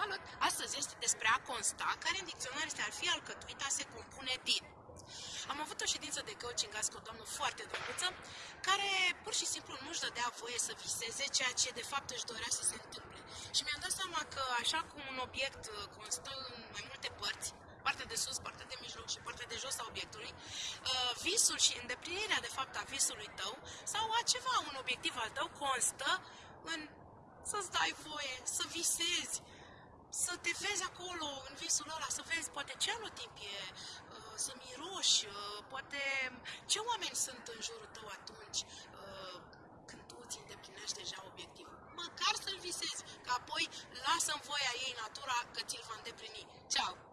Salut! Astăzi este despre a consta, care în dicționar este ar fi alcătuit, a se compune din. Am avut o ședință de coaching azi cu o doamnă foarte drăguță, care pur și simplu nu-și dădea voie să viseze ceea ce de fapt își dorea să se întâmple. Și mi-am dat seama că așa cum un obiect uh, constă în mai multe părți, partea de sus, partea de mijloc și partea de jos a obiectului, uh, visul și îndeplinirea de fapt a visului tău sau a ceva, un obiectiv al tău constă în să-ți dai voie, să visezi, să te vezi acolo în visul ăla, să vezi poate ce anotimp e, uh, să miroși, uh, poate ce oameni sunt în jurul tău atunci uh, când tu îți îndeplinești deja obiectivul. Măcar să-l visezi, că apoi lasă în voia ei natura că ți-l va îndeplini. Ceau!